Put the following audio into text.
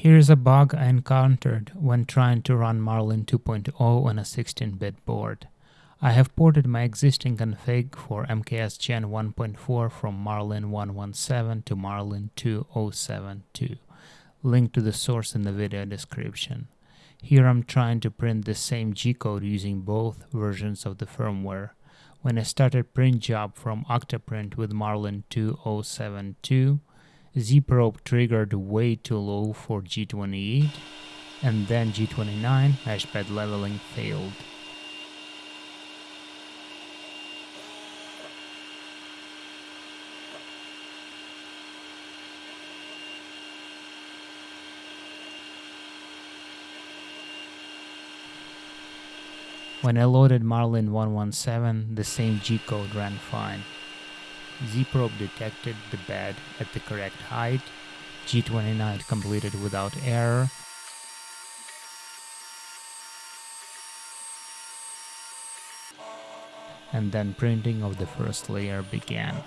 Here's a bug I encountered when trying to run Marlin 2.0 on a 16-bit board. I have ported my existing config for MKS Gen 1.4 from Marlin 117 to Marlin 2072. Link to the source in the video description. Here I'm trying to print the same G-code using both versions of the firmware. When I started print job from Octoprint with Marlin 2072, Z-probe triggered way too low for G28, and then G29 hashpad leveling failed. When I loaded Marlin 117, the same G-code ran fine. Z-probe detected the bed at the correct height, G29 completed without error, and then printing of the first layer began.